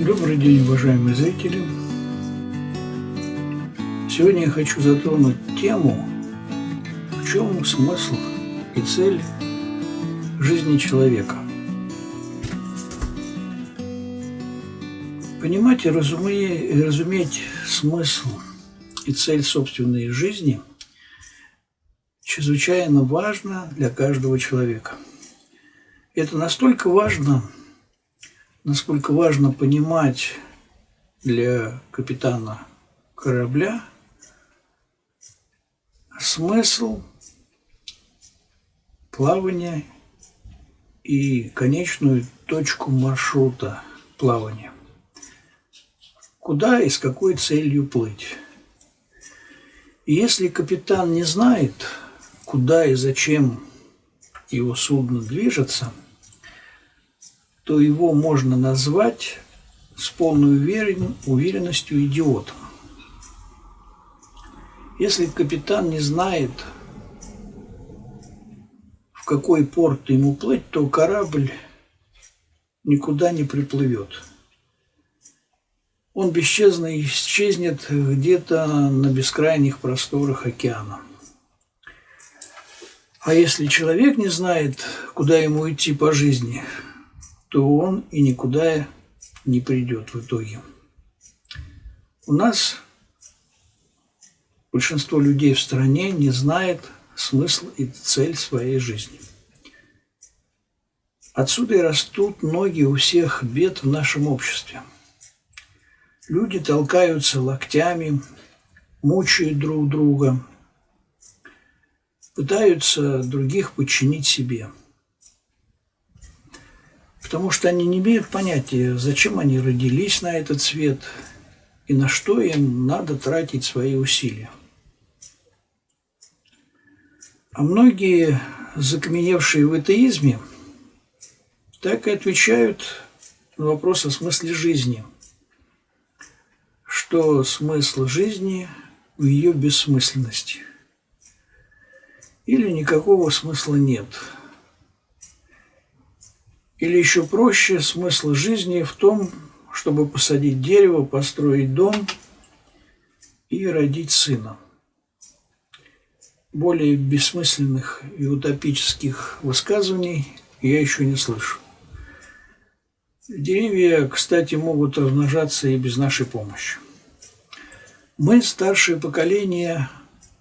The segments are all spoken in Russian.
Добрый день, уважаемые зрители! Сегодня я хочу затронуть тему, в чем смысл и цель жизни человека. Понимать и разуметь, разуметь смысл и цель собственной жизни чрезвычайно важно для каждого человека. Это настолько важно, насколько важно понимать для капитана корабля смысл плавания и конечную точку маршрута плавания. Куда и с какой целью плыть. Если капитан не знает, куда и зачем его судно движется – то его можно назвать с полной уверенностью идиотом. Если капитан не знает, в какой порт ему плыть, то корабль никуда не приплывет. Он бесчезно исчезнет где-то на бескрайних просторах океана. А если человек не знает, куда ему идти по жизни – то он и никуда не придет в итоге. У нас большинство людей в стране не знает смысл и цель своей жизни. Отсюда и растут ноги у всех бед в нашем обществе. Люди толкаются локтями, мучают друг друга, пытаются других подчинить себе – потому что они не имеют понятия, зачем они родились на этот свет и на что им надо тратить свои усилия. А многие, закаменевшие в атеизме, так и отвечают на вопрос о смысле жизни, что смысл жизни в ее бессмысленности. Или никакого смысла нет – или еще проще, смысл жизни в том, чтобы посадить дерево, построить дом и родить сына. Более бессмысленных и утопических высказываний я еще не слышу. Деревья, кстати, могут размножаться и без нашей помощи. Мы, старшее поколение,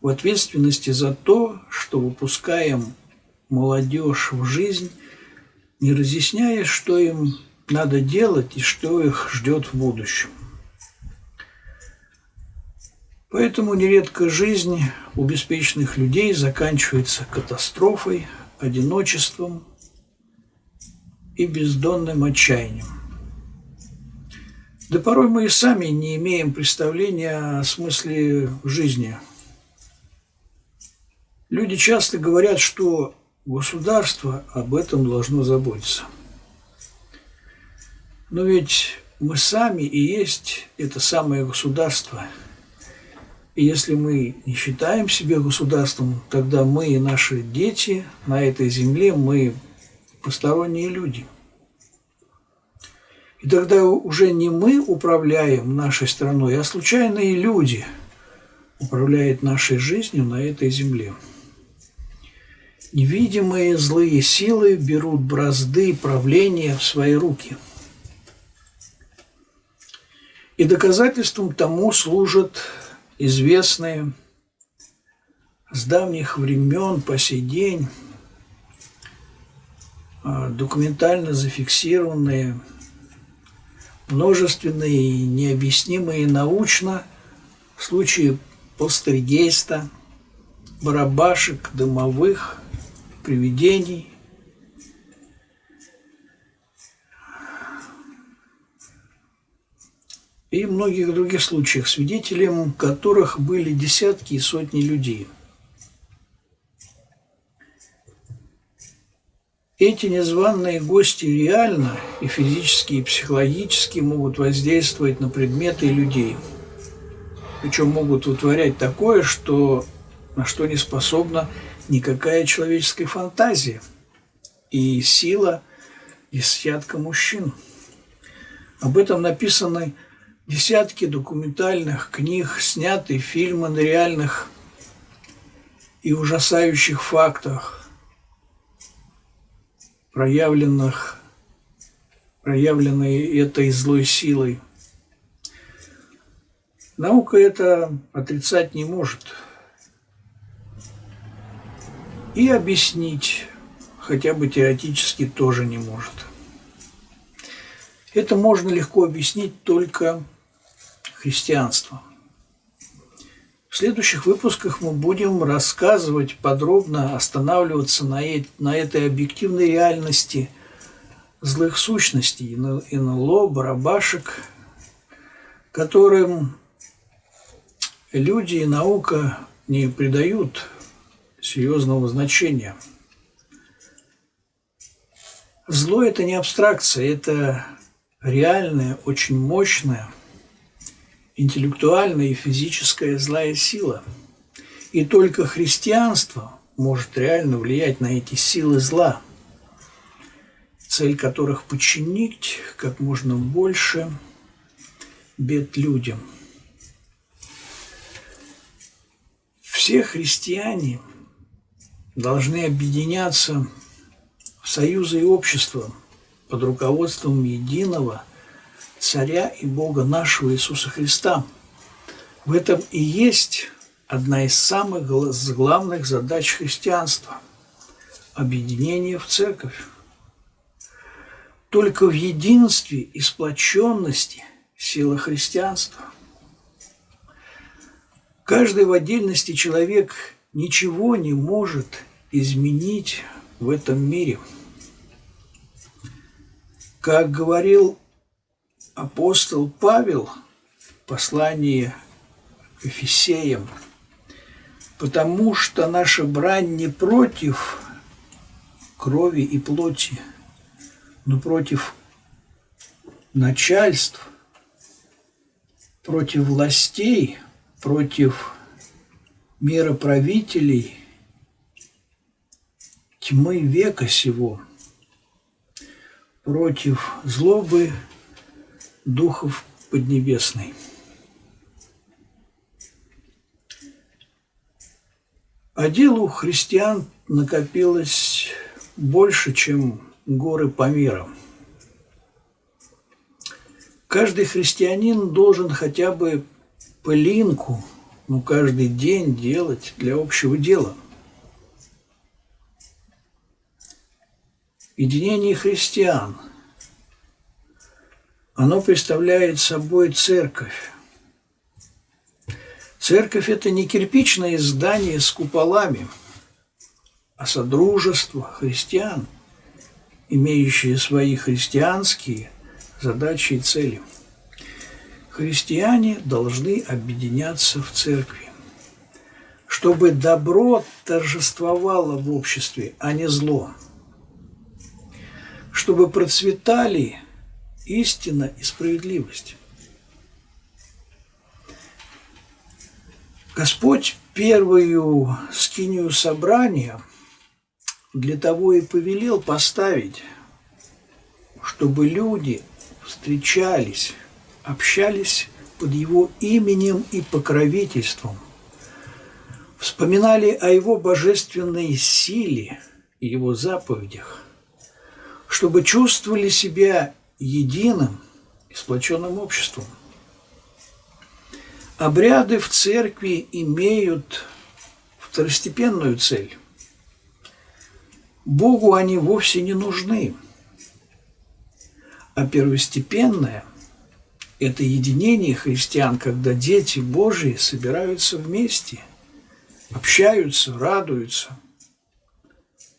в ответственности за то, что выпускаем молодежь в жизнь не разъясняя, что им надо делать и что их ждет в будущем. Поэтому нередко жизнь у беспечных людей заканчивается катастрофой, одиночеством и бездонным отчаянием. Да порой мы и сами не имеем представления о смысле жизни. Люди часто говорят, что Государство об этом должно заботиться. Но ведь мы сами и есть это самое государство. И если мы не считаем себя государством, тогда мы и наши дети на этой земле, мы посторонние люди. И тогда уже не мы управляем нашей страной, а случайные люди управляют нашей жизнью на этой земле. Невидимые злые силы берут бразды правления в свои руки. И доказательством тому служат известные с давних времен по сей день а, документально зафиксированные, множественные и необъяснимые научно случаи полстергейста, барабашек, дымовых – привидений. И многих других случаях, свидетелем которых были десятки и сотни людей. Эти незваные гости реально и физически, и психологически могут воздействовать на предметы и людей. Причем могут вытворять такое, что, на что не способна никакая человеческая фантазия и сила десятка мужчин. Об этом написаны десятки документальных книг, сняты фильмы на реальных и ужасающих фактах, проявленных, проявленные этой злой силой. Наука это отрицать не может. И объяснить хотя бы теоретически тоже не может. Это можно легко объяснить только христианством. В следующих выпусках мы будем рассказывать подробно, останавливаться на, э на этой объективной реальности злых сущностей, НЛО, барабашек, которым люди и наука не придают серьезного значения. Зло – это не абстракция, это реальная, очень мощная, интеллектуальная и физическая злая сила. И только христианство может реально влиять на эти силы зла, цель которых подчинить как можно больше бед людям. Все христиане должны объединяться в союзы и общества – под руководством единого Царя и Бога нашего Иисуса Христа. В этом и есть одна из самых главных задач христианства – объединение в церковь. Только в единстве и сплоченности сила христианства. Каждый в отдельности человек ничего не может изменить в этом мире – как говорил апостол Павел в послании к Ефесеям, потому что наша брань не против крови и плоти, но против начальств, против властей, против мироправителей тьмы века сего – против злобы духов Поднебесной. А делу христиан накопилось больше, чем горы по миру. Каждый христианин должен хотя бы пылинку, ну, каждый день делать для общего дела – единение христиан. Оно представляет собой церковь. Церковь – это не кирпичное здание с куполами, а содружество христиан, имеющие свои христианские задачи и цели. Христиане должны объединяться в церкви, чтобы добро торжествовало в обществе, а не зло – чтобы процветали истина и справедливость. Господь первую скинию собрания для того и повелел поставить, чтобы люди встречались, общались под его именем и покровительством, вспоминали о его божественной силе и его заповедях, чтобы чувствовали себя единым и сплоченным обществом. Обряды в церкви имеют второстепенную цель. Богу они вовсе не нужны. А первостепенное – это единение христиан, когда дети Божии собираются вместе, общаются, радуются,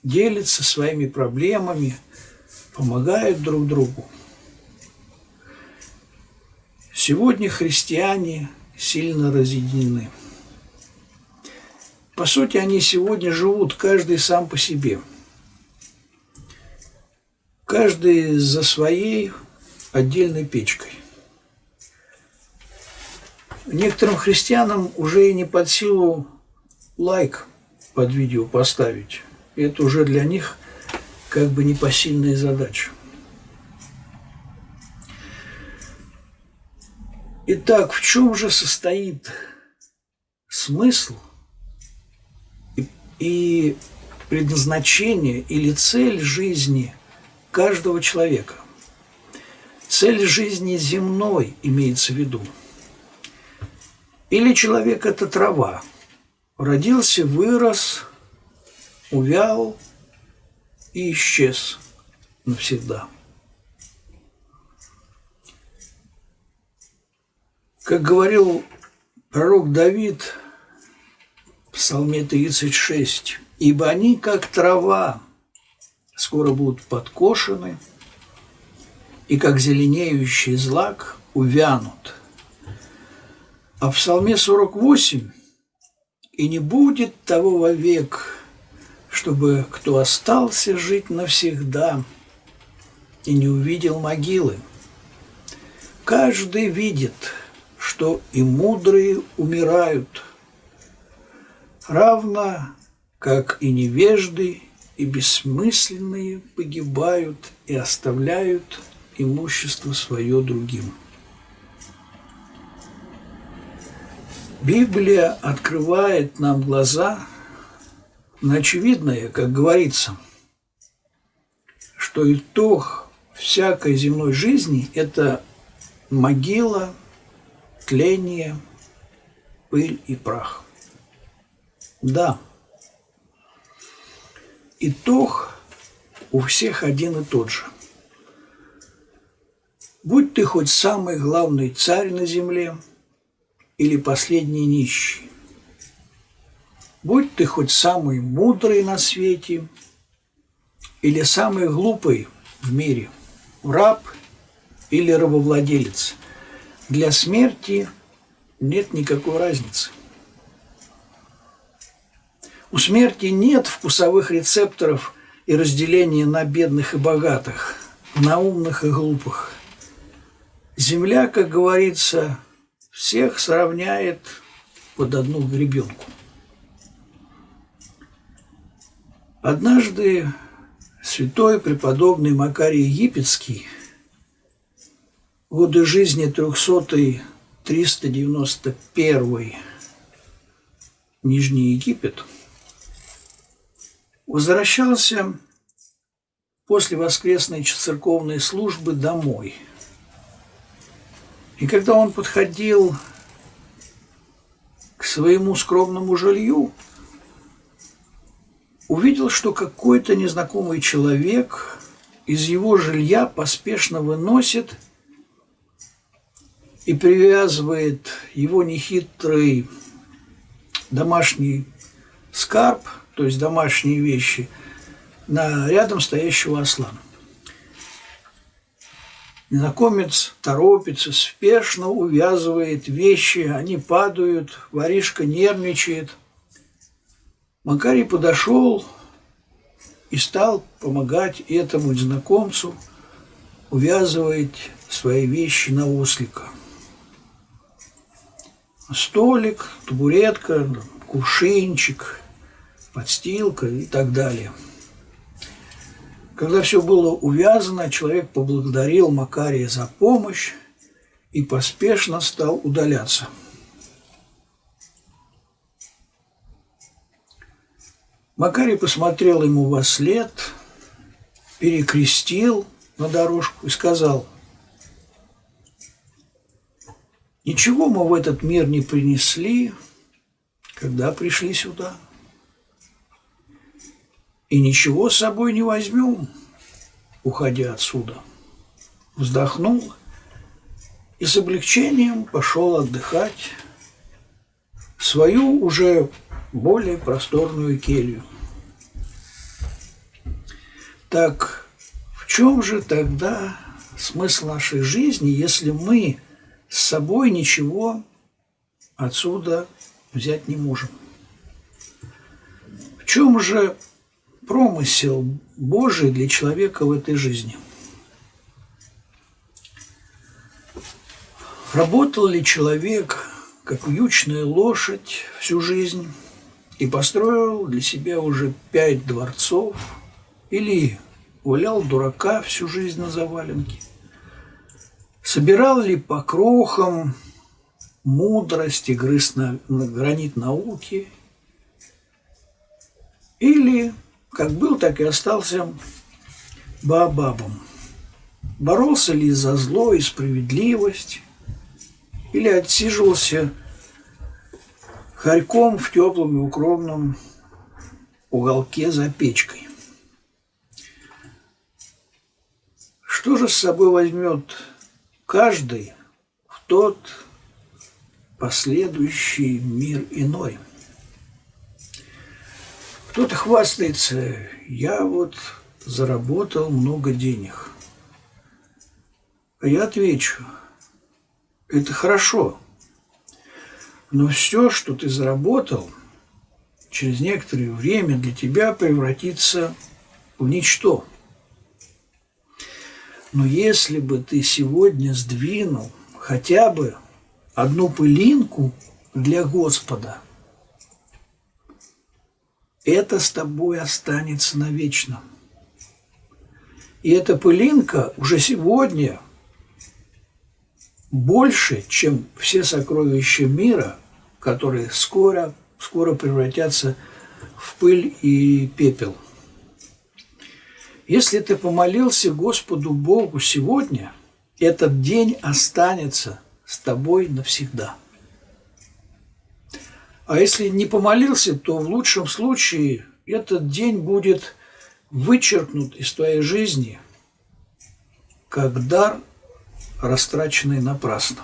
делятся своими проблемами – помогают друг другу. Сегодня христиане сильно разъединены. По сути, они сегодня живут каждый сам по себе. Каждый за своей отдельной печкой. Некоторым христианам уже и не под силу лайк под видео поставить. Это уже для них как бы непосильная задача. Итак, в чем же состоит смысл и, предназначение или цель жизни каждого человека? Цель жизни земной имеется в виду. Или человек – это трава. Родился, вырос, увял и исчез навсегда. Как говорил пророк Давид в Псалме 36, «Ибо они, как трава, скоро будут подкошены, и как зеленеющий злак увянут». А в Псалме 48 «И не будет того вовек, чтобы кто остался жить навсегда и не увидел могилы. Каждый видит – что и мудрые умирают, равно как и невежды и бессмысленные погибают и оставляют имущество свое другим. Библия открывает нам глаза на очевидное, как говорится, что итог всякой земной жизни – это могила – тление, пыль и прах. Да, итог у всех один и тот же. Будь ты хоть самый главный царь на земле или последний нищий, будь ты хоть самый мудрый на свете или самый глупый в мире, раб или рабовладелец – для смерти нет никакой разницы. У смерти нет вкусовых рецепторов и разделения на бедных и богатых, на умных и глупых. Земля, как говорится, всех сравняет под одну гребенку. Однажды святой преподобный Макарий Египетский – годы жизни 300-391 Нижний Египет, возвращался после воскресной церковной службы домой. И когда он подходил к своему скромному жилью, увидел, что какой-то незнакомый человек из его жилья поспешно выносит – и привязывает его нехитрый домашний скарб, то есть домашние вещи, на рядом стоящего осла. Незнакомец торопится, спешно увязывает вещи, они падают, воришка нервничает. Макарий подошел и стал помогать этому незнакомцу увязывать свои вещи на ослика – столик, табуретка, кувшинчик, подстилка и так далее. Когда все было увязано, человек поблагодарил Макария за помощь и поспешно стал удаляться. Макарий посмотрел ему во след, перекрестил на дорожку и сказал – Ничего мы в этот мир не принесли, когда пришли сюда. И ничего с собой не возьмем, уходя отсюда. Вздохнул и с облегчением пошел отдыхать в свою уже более просторную келью. Так в чем же тогда смысл нашей жизни, если мы с собой ничего отсюда взять не можем. В чем же промысел Божий для человека в этой жизни? Работал ли человек, как вьючная лошадь, всю жизнь и построил для себя уже пять дворцов или валял дурака всю жизнь на заваленке – Собирал ли по крохам мудрость и грыз на, на гранит науки, или как был, так и остался Баобабом. Боролся ли за зло и справедливость, или отсиживался хорьком в теплом и укромном уголке за печкой. Что же с собой возьмет каждый в тот последующий мир иной? Кто-то хвастается, я вот заработал много денег. А я отвечу, это хорошо, но все, что ты заработал, через некоторое время для тебя превратится в ничто. Но если бы ты сегодня сдвинул хотя бы одну пылинку для Господа, это с тобой останется навечно. И эта пылинка уже сегодня больше, чем все сокровища мира, которые скоро, скоро превратятся в пыль и пепел. Если ты помолился Господу Богу сегодня, этот день останется с тобой навсегда. А если не помолился, то в лучшем случае этот день будет вычеркнут из твоей жизни как дар, растраченный напрасно.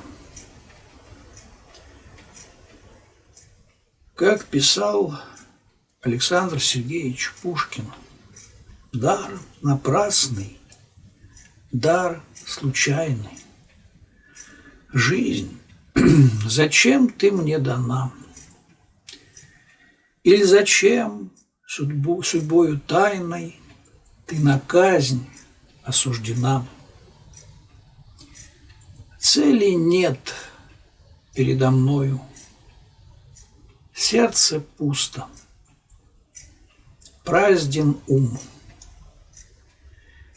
Как писал Александр Сергеевич Пушкин, дар напрасный, дар случайный. Жизнь, зачем ты мне дана? Или зачем судьбу, судьбою тайной ты на казнь осуждена. Цели нет передо мною, сердце пусто, празден ум,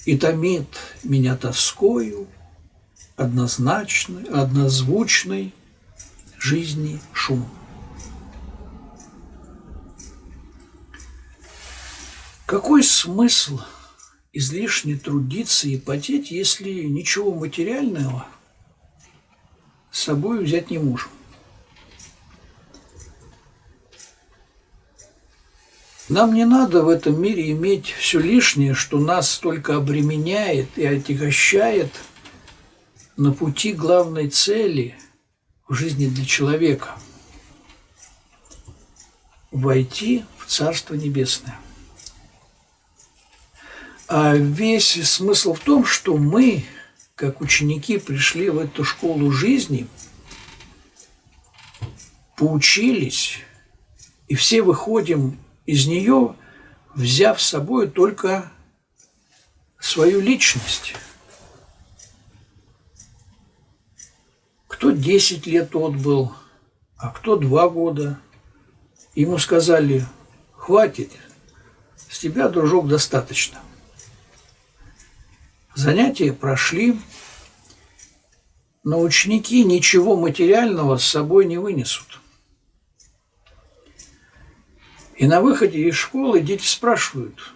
и томит меня тоскою однозначный, однозвучный жизни шум. Какой смысл – излишне трудиться и потеть, если ничего материального с собой взять не можем. Нам не надо в этом мире иметь все лишнее, что нас только обременяет и отягощает на пути главной цели в жизни для человека – войти в Царство Небесное. А весь смысл в том, что мы, как ученики, пришли в эту школу жизни, поучились, и все выходим из нее, взяв с собой только свою личность. Кто 10 лет отбыл, а кто 2 года. Ему сказали, хватит, с тебя, дружок, достаточно – Занятия прошли, но ученики ничего материального с собой не вынесут. И на выходе из школы дети спрашивают,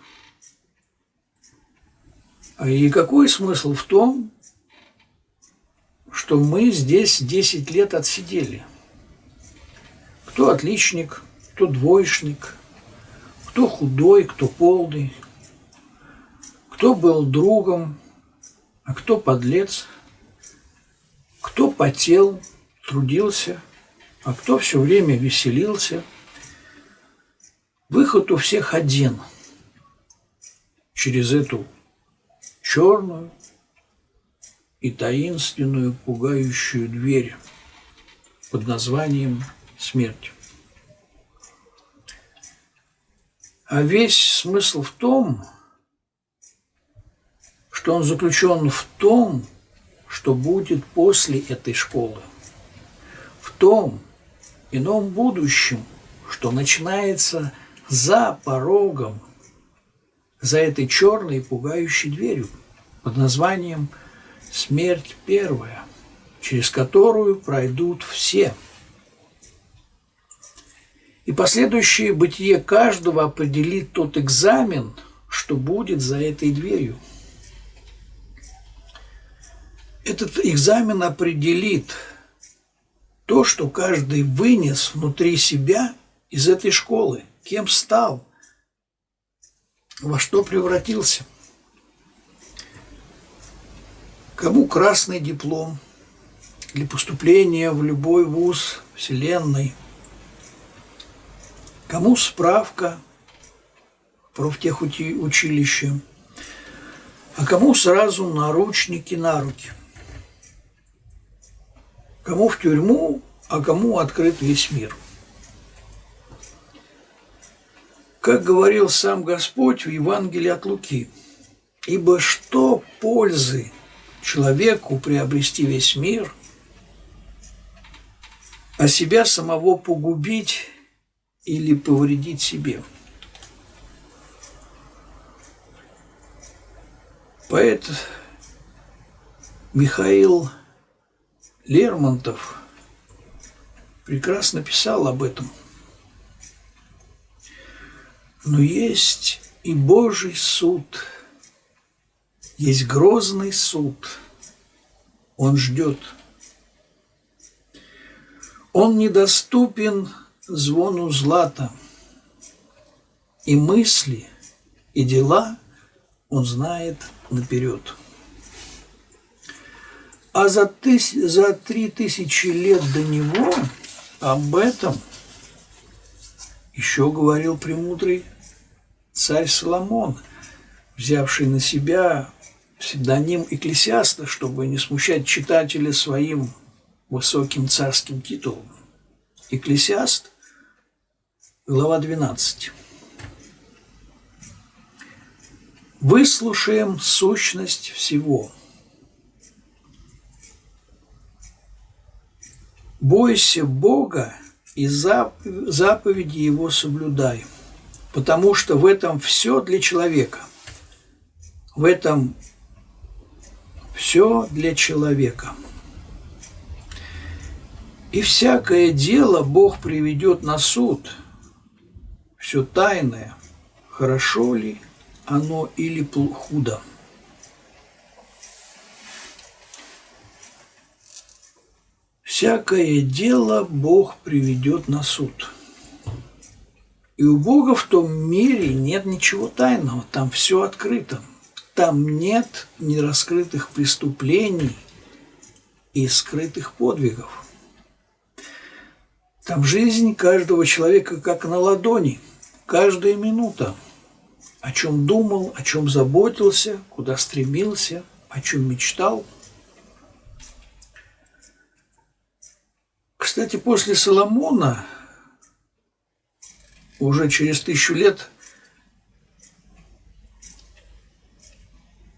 а и какой смысл в том, что мы здесь 10 лет отсидели? Кто отличник, кто двоечник, кто худой, кто полный, кто был другом, а кто подлец, кто потел, трудился, а кто все время веселился. Выход у всех один через эту черную и таинственную пугающую дверь под названием смерть. А весь смысл в том, что он заключен в том, что будет после этой школы, в том ином будущем, что начинается за порогом, за этой черной пугающей дверью под названием «Смерть первая». через которую пройдут все. И последующее бытие каждого определит тот экзамен, что будет за этой дверью. Этот экзамен определит то, что каждый вынес внутри себя из этой школы, кем стал, во что превратился. Кому красный диплом для поступления в любой вуз Вселенной, кому справка профтехучилище, а кому сразу наручники на руки. Кому в тюрьму, а кому открыт весь мир – Как говорил сам Господь в Евангелии от Луки, «Ибо что пользы человеку приобрести весь мир, а себя самого погубить или повредить себе?» Поэт Михаил Лермонтов прекрасно писал об этом – но есть и Божий суд, есть грозный суд. Он ждет. Он недоступен звону злата, и мысли, и дела он знает наперед. А за, тыс... за три тысячи лет до него об этом еще говорил премудрый царь Соломон, взявший на себя псевдоним Экклесиаста, чтобы не смущать читателя своим высоким царским титулом. Экклесиаст, глава 12. Выслушаем сущность всего. Бойся Бога и заповеди Его соблюдай – потому что в этом все для человека. В этом все для человека. И всякое дело Бог приведет на суд, все тайное, хорошо ли оно или худо. Всякое дело Бог приведет на суд – и у Бога в том мире нет ничего тайного, там все открыто. Там нет нераскрытых преступлений и скрытых подвигов. Там жизнь каждого человека как на ладони, каждая минута. О чем думал, о чем заботился, куда стремился, о чем мечтал. Кстати, после Соломона уже через тысячу лет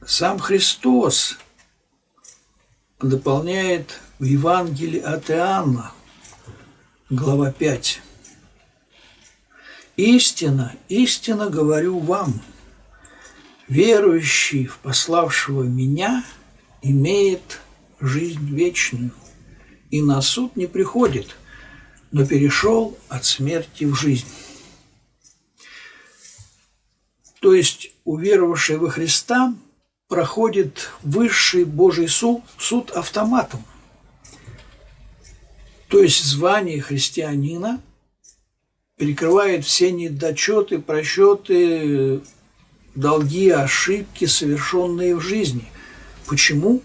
сам Христос дополняет в Евангелии от Иоанна, глава 5. «Истина, истина говорю вам, верующий в пославшего меня имеет жизнь вечную, и на суд не приходит, но перешел от смерти в жизнь». То есть уверовавший во Христа проходит высший Божий суд, суд автоматом. То есть звание христианина перекрывает все недочеты, просчеты, долги, ошибки, совершенные в жизни. Почему?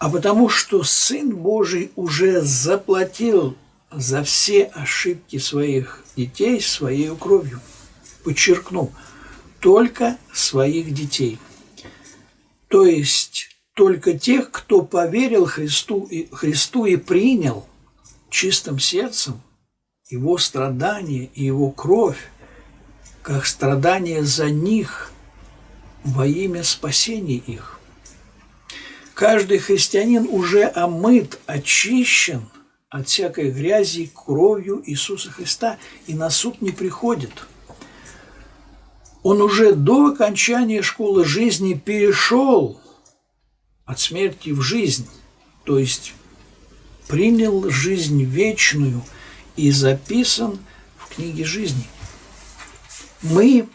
А потому что Сын Божий уже заплатил за все ошибки своих детей своей кровью. Подчеркну, только своих детей. То есть только тех, кто поверил Христу и, Христу и принял чистым сердцем его страдания и его кровь, как страдания за них во имя спасения их. Каждый христианин уже омыт, очищен – от всякой грязи кровью Иисуса Христа и на суд не приходит. Он уже до окончания школы жизни перешел от смерти в жизнь, то есть принял жизнь вечную и записан в книге жизни. Мы,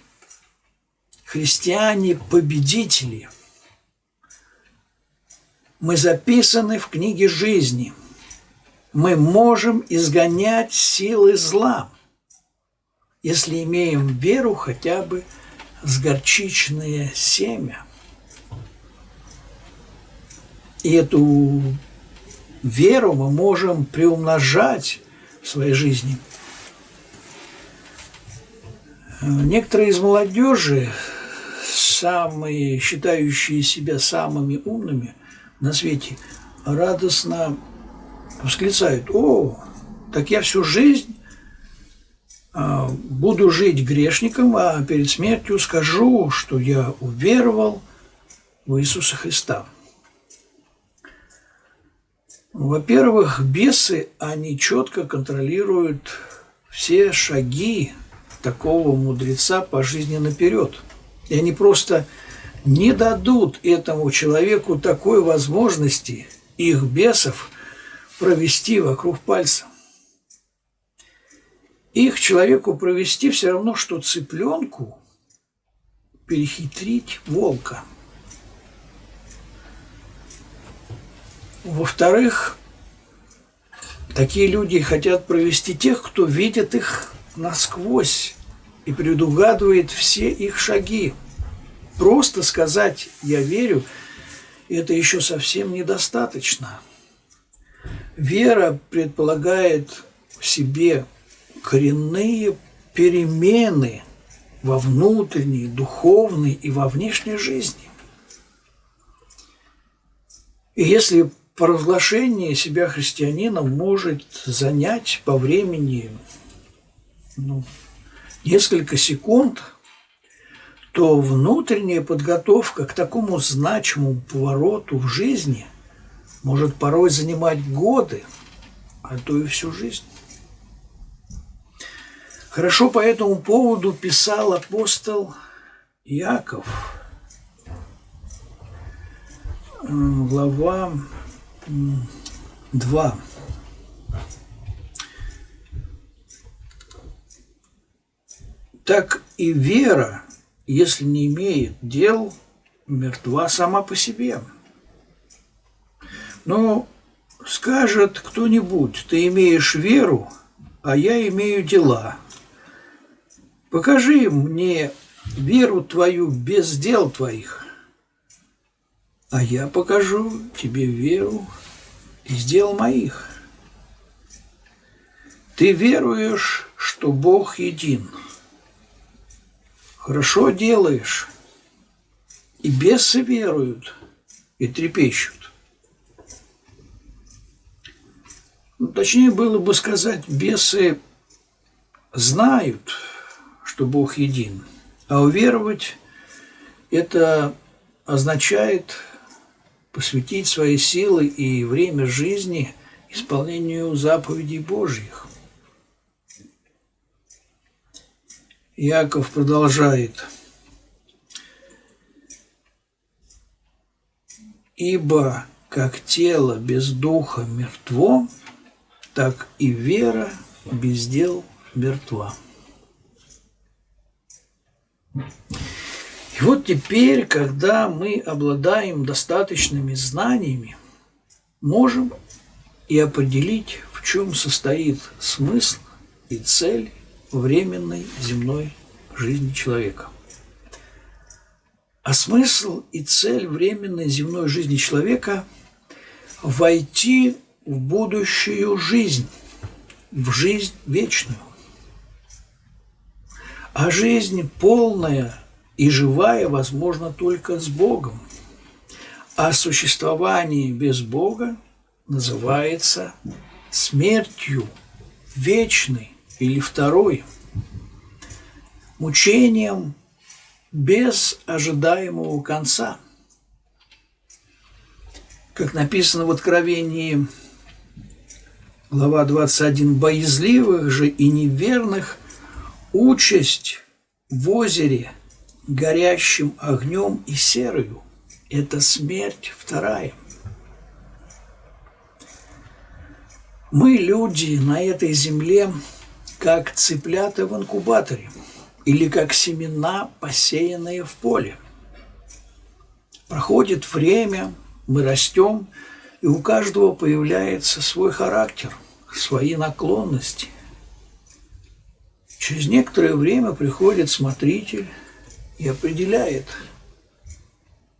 христиане-победители, мы записаны в книге жизни. Мы можем изгонять силы зла, если имеем веру хотя бы с горчичное семя. И эту веру мы можем приумножать в своей жизни. Некоторые из молодежи, самые считающие себя самыми умными на свете, радостно восклицают, о, так я всю жизнь а, буду жить грешником, а перед смертью скажу, что я уверовал в Иисуса Христа. Во-первых, бесы, они четко контролируют все шаги такого мудреца по жизни наперед. И они просто не дадут этому человеку такой возможности их бесов провести вокруг пальца. Их человеку провести все равно, что цыпленку перехитрить волка – Во-вторых, такие люди хотят провести тех, кто видит их насквозь и предугадывает все их шаги. Просто сказать «я верю» – это еще совсем недостаточно. Вера предполагает в себе коренные перемены во внутренней, духовной и во внешней жизни. И если провозглашение себя христианином может занять по времени ну, несколько секунд, то внутренняя подготовка к такому значимому повороту в жизни может порой занимать годы, а то и всю жизнь. Хорошо по этому поводу писал апостол Яков, глава 2. Так и вера, если не имеет дел, мертва сама по себе. Но скажет кто-нибудь, ты имеешь веру, а я имею дела. Покажи мне веру твою без дел твоих а я покажу тебе веру из дел моих. Ты веруешь, что Бог един. Хорошо делаешь. И бесы веруют и трепещут. Ну, точнее было бы сказать, бесы знают, что Бог един. А уверовать это означает посвятить свои силы и время жизни исполнению заповедей Божьих. Яков продолжает. «Ибо как тело без духа мертво, так и вера без дел мертва». И вот теперь, когда мы обладаем достаточными знаниями, можем и определить, в чем состоит смысл и цель временной земной жизни человека. А смысл и цель временной земной жизни человека – войти в будущую жизнь, в жизнь вечную. А жизнь полная – и живая возможно только с Богом. А существование без Бога называется смертью вечной или второй, мучением без ожидаемого конца. Как написано в Откровении, глава 21, «Боязливых же и неверных участь в озере – горящим огнем и серою. это смерть вторая. Мы, люди, на этой земле, как цыплята в инкубаторе или как семена, посеянные в поле. Проходит время, мы растем, и у каждого появляется свой характер, свои наклонности. Через некоторое время приходит смотритель и определяет,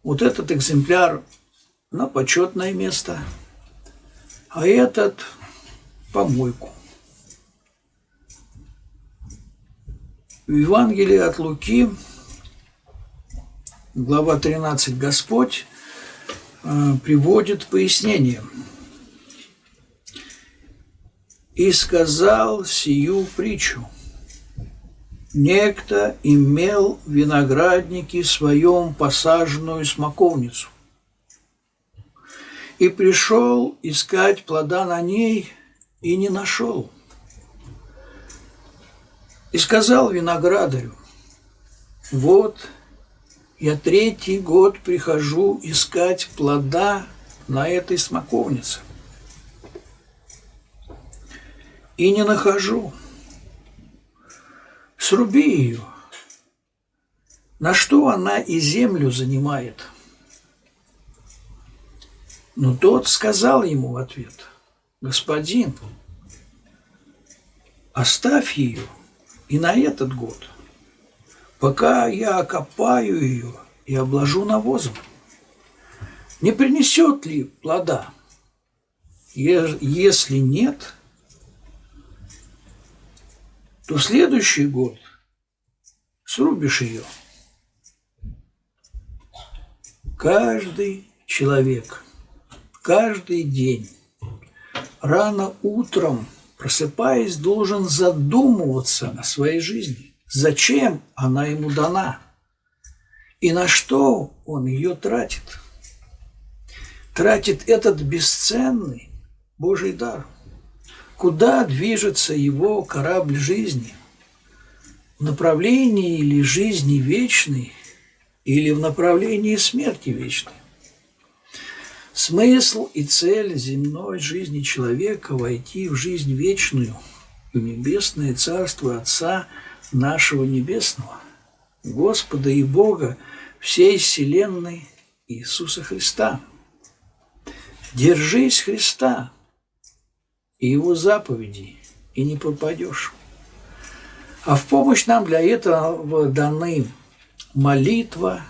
вот этот экземпляр на почетное место, а этот помойку. В Евангелии от Луки, глава 13, Господь э, приводит пояснение. «И сказал сию притчу. Некто имел в винограднике своем посаженную смоковницу и пришел искать плода на ней – и не нашел. И сказал виноградарю, вот я третий год прихожу искать плода на этой смоковнице. И не нахожу. Сруби ее. На что она и землю занимает? Но тот сказал ему в ответ – господин, оставь ее и на этот год, пока я окопаю ее и обложу навозом. Не принесет ли плода? Если нет, то следующий год срубишь ее. Каждый человек, каждый день рано утром, просыпаясь, должен задумываться о своей жизни. Зачем она ему дана? И на что он ее тратит? Тратит этот бесценный Божий дар. Куда движется его корабль жизни? В направлении или жизни вечной, или в направлении смерти вечной? Смысл и цель земной жизни человека – войти в жизнь вечную в небесное царство Отца нашего Небесного, Господа и Бога всей вселенной Иисуса Христа. Держись Христа и Его заповедей, и не пропадешь. А в помощь нам для этого даны молитва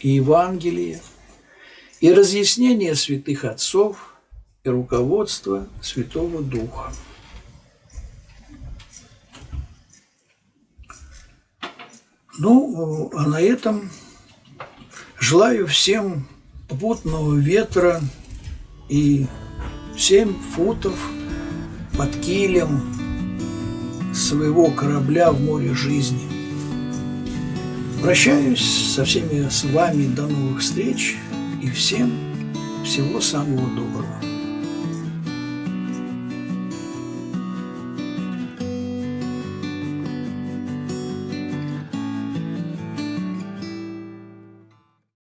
и Евангелие – и разъяснение святых отцов и руководство Святого Духа. Ну, а на этом желаю всем попутного ветра и семь футов под килем своего корабля в море жизни. Прощаюсь со всеми с вами. До новых встреч и всем всего самого доброго.